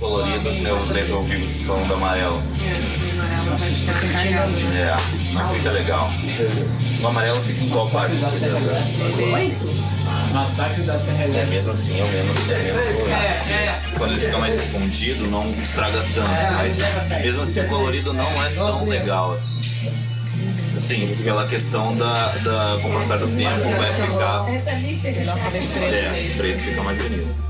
colorido, eu lembro ouvi vocês falando do amarelo. É, não fica legal. O amarelo fica em qual parte? Massacre da Serra É mesmo assim, é eu menos, né? é Quando ele fica mais escondido, não estraga tanto. Mas mesmo assim, o colorido não é tão legal assim. Sim, pela questão da, da com o passar do tempo vai ficar. É, preto fica mais bonito.